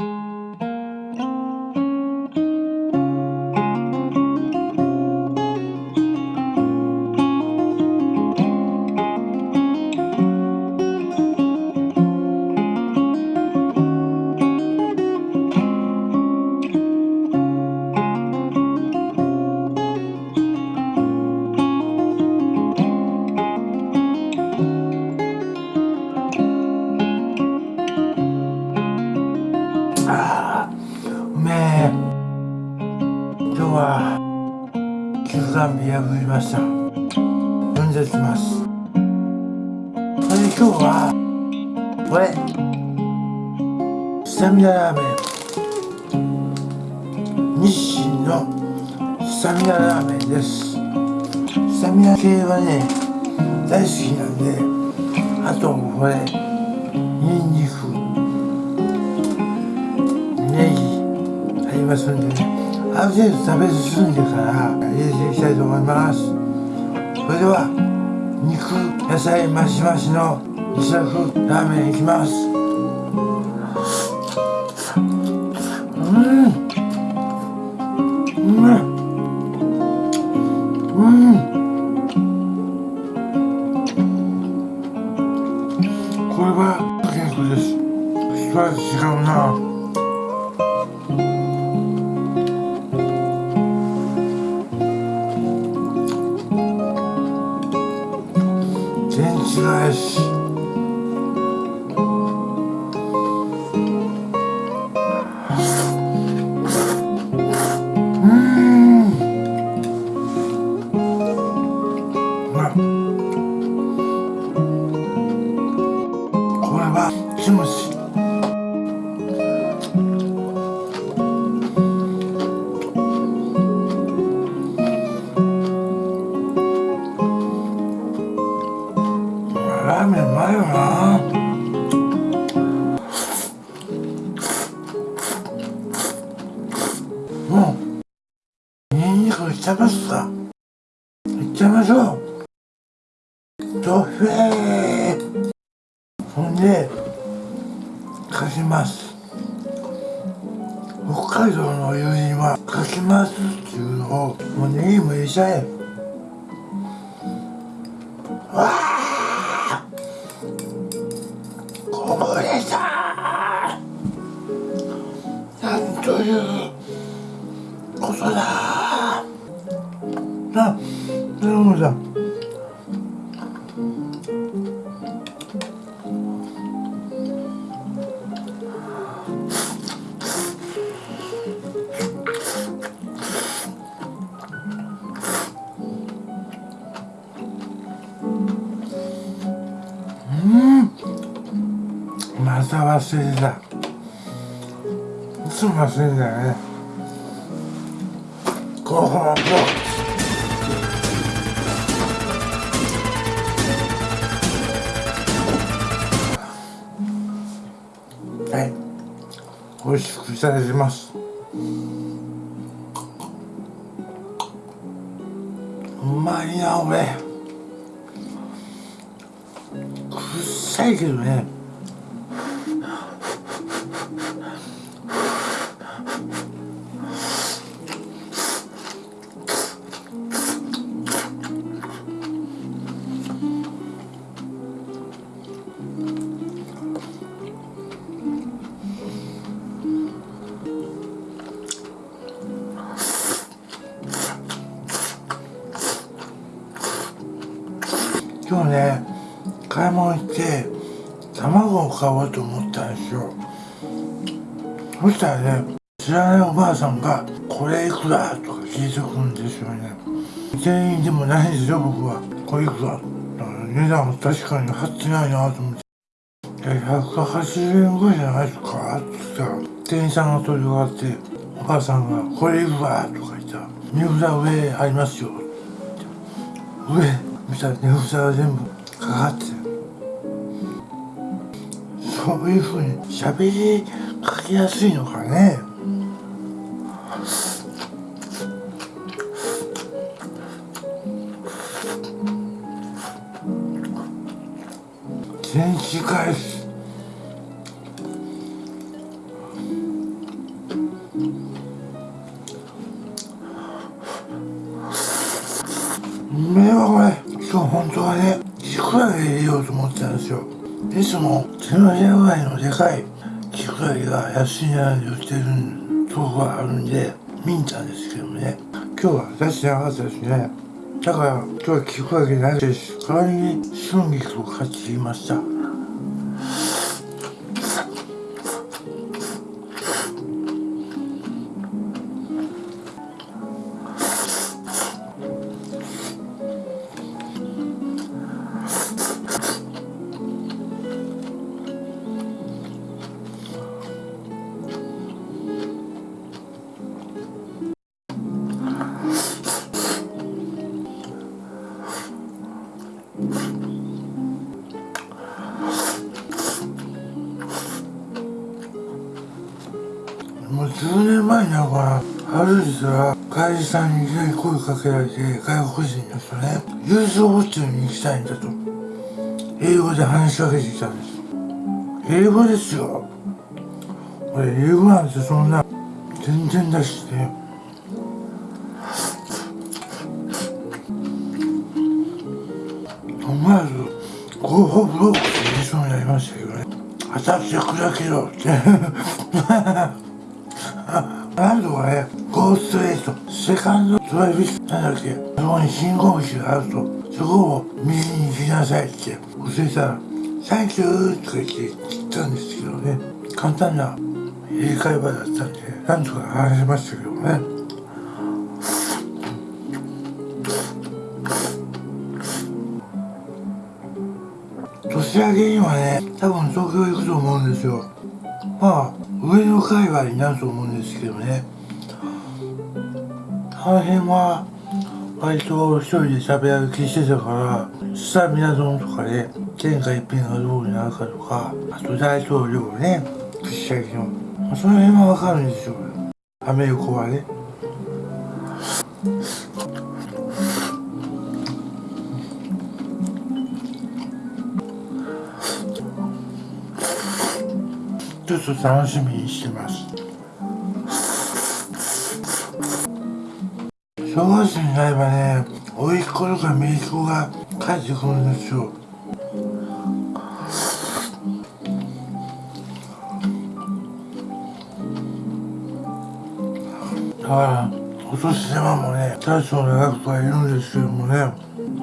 あーメン。日清のスタミナラーメンです。スタミナ系はね大好きなんであとこれニンニクネギありますんでね。ある程度食べ進んでから入れていきたいと思います。それでは肉野菜マシマシの二色ラーメンいきます。これは健康です一味違うな全然違うしかきます。北海道の友人はかきますっていうのをもうネギも入れちゃえ。わあこぼれた。なんということだ。ななるほど。忘れてたいつも忘れてんだよね。ご飯はい。美味しくいただきます。うまいな俺くっさいけどね。卵を買おうと思ったんですよそしたらね知らないおばあさんが「これいくら?」とか聞いてくるんですよね店員でもないんですよ僕は「これいくら?」だから値段も確かに貼ってないなと思って「180円ぐらいじゃないですか?」って言ったら店員さんが取り終わっておばあさんが「これいくら?」とか言ったら「値札上ありますよ」上見たら値札が全部かかってそういうふうに喋りかけやすいのかね。全市返すうめえわこれ今日本当はねいくら入れようと思ってたんですよ。いつも手のひらぐらいのでかいキクラゲが安い値で売ってるとこがあるんで見たんですけどね。今日は出してなかったですね。だから今日はキクラゲないです代わりに春菊を買ってきました。もう10年前にはからある日は会社さんに声かけられて外国人の人ね郵送ホテルに行きたいんだと。英語で話しかけてきたんです。英語ですよ。俺英語なんてそんな全然だしね思わずゴーホブロックって言いそうになりましたけどね。私は砕けろって、ーストレート、セカンドドライビス、なんだっけ、そこに信号機があると、そこを右に行きなさいって教えたら、サンキューとか言って言ったんですけどね、簡単な英会話だったんで、なんとか話しましたけどね。年明けにはね、多分東京行くと思うんですよ。まあ、上の界隈になると思うんですけどね。あの辺は、割と一人で食べ歩きしてたから、スタミナ丼とかで、天下一品がどうになるかとか、あと大統領ね、串焼きの。まあ、その辺はわかるんですよ。アメリカはね。ちょっと楽しみにしてます小学生になればね甥っ子とか姪っ子が帰ってくるんですよ。だからお年玉もね大層の額とかいるんですけどもね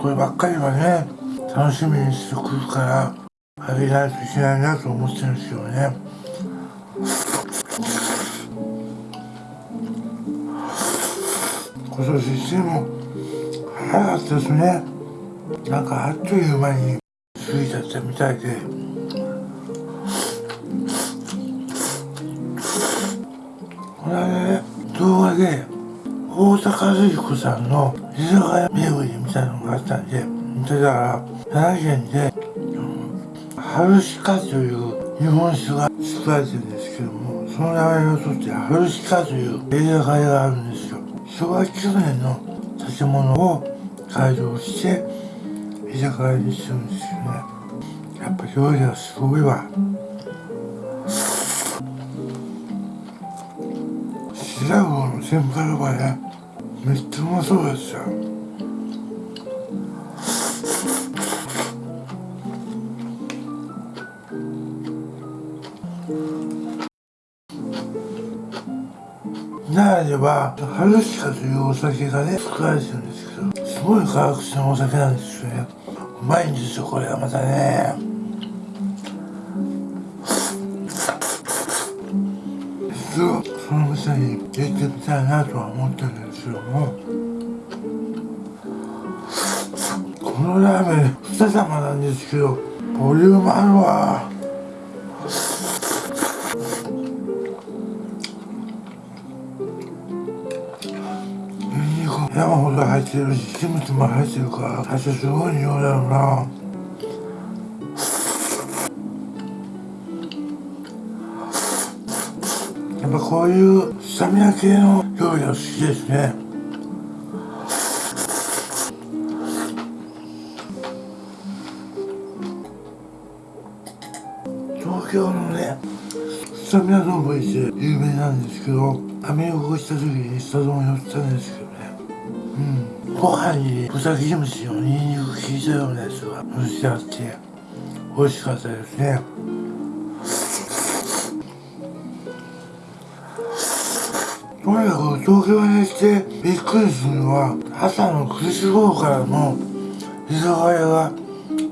こればっかりはね楽しみにしてくるからあげないといけないなと思ってるんですよね。今年一年も早かったですね。なんかあっという間に過ぎちゃったみたいで。これね動画で大阪和彦さんの居酒屋巡りみたいなのがあったんでだから奈良県で春鹿という日本酒が作られてるんですけどもその名前を取って春鹿という居酒屋があるんですよ。昭和9年の建物を改造して居酒屋にしてるんですよね。やっぱ料理はすごいわ。白魚の天ぷらがねめっちゃうまそうですよ。奈良では春鹿というお酒がね作られてるんですけどすごい化学のお酒なんですよね。うまいんですよこれはまたね。一度その店に行ってみたいなとは思ってるんですけどもこのラーメン2玉なんですけどボリュームあるわ。山ほど入ってるしキムチも入ってるから最初すごい匂いだろうな。やっぱこういうスタミナ系の料理が好きですね。東京のねスタミナ丼って有名なんですけどアメ横した時にスタ丼寄ったんですけどご飯に豚キムチのニンニク効いたようなやつが蒸してあって美味しかったですね。とにかく東京に来てびっくりするのは朝の9時頃からの居酒屋が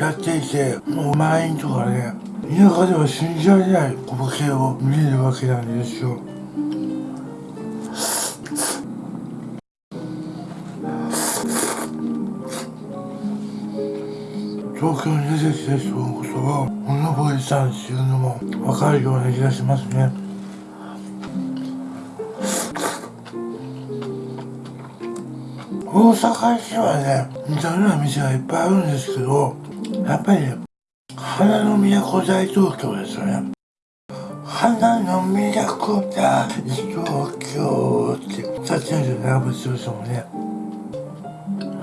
やっていてもう満員とかね田舎では信じられない光景を見れるわけなんですよ。東京に出てきた人のことをうぬぼれたんっていうのも分かるような気がしますね。大阪市はね似たような店がいっぱいあるんですけどやっぱりね花の都大東京ですよね。花の都大東京って歌ってるんですよね長渕剛もね。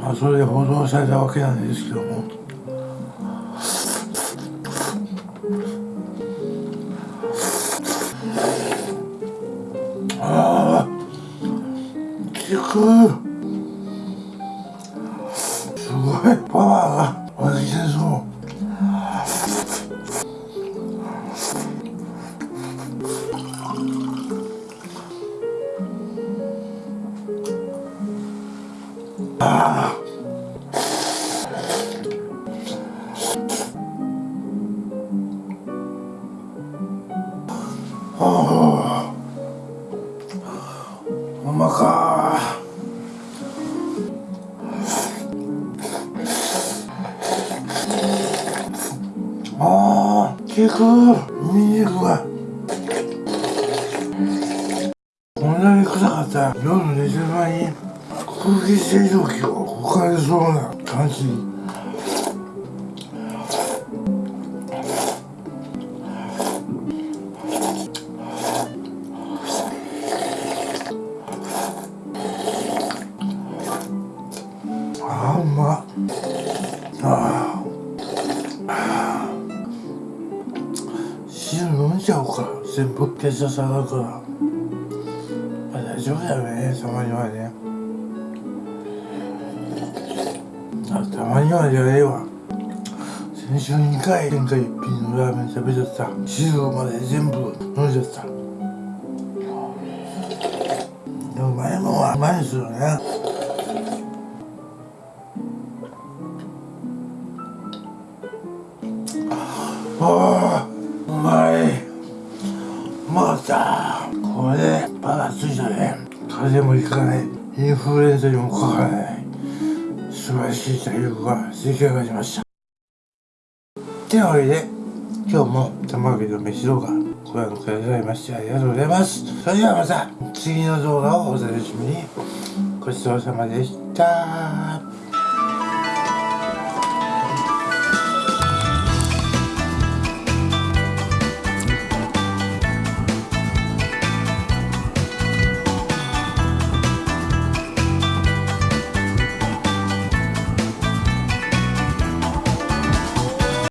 まあそれで報道されたわけなんですけども。く。すごいパワーが湧き出そう。ああ。効くニンニクがこんなに臭かったら夜寝てる前に空気清浄機を置かれそうな感じ。あーうまっ。あ全部血圧下がるからまあ大丈夫だよね。たまにはね。あたまにはじゃねえわ。先週2回天下一品のラーメン食べちゃった。汁まで全部飲んじゃった。でもうまいもんはうまいですよね。風邪もひかないインフルエンザにもかからない素晴らしい体力が出来上がりました。というわけで今日も玉揚げの飯動画ご覧くださいましてありがとうございます。それではまた次の動画をお楽しみに。ごちそうさまでした。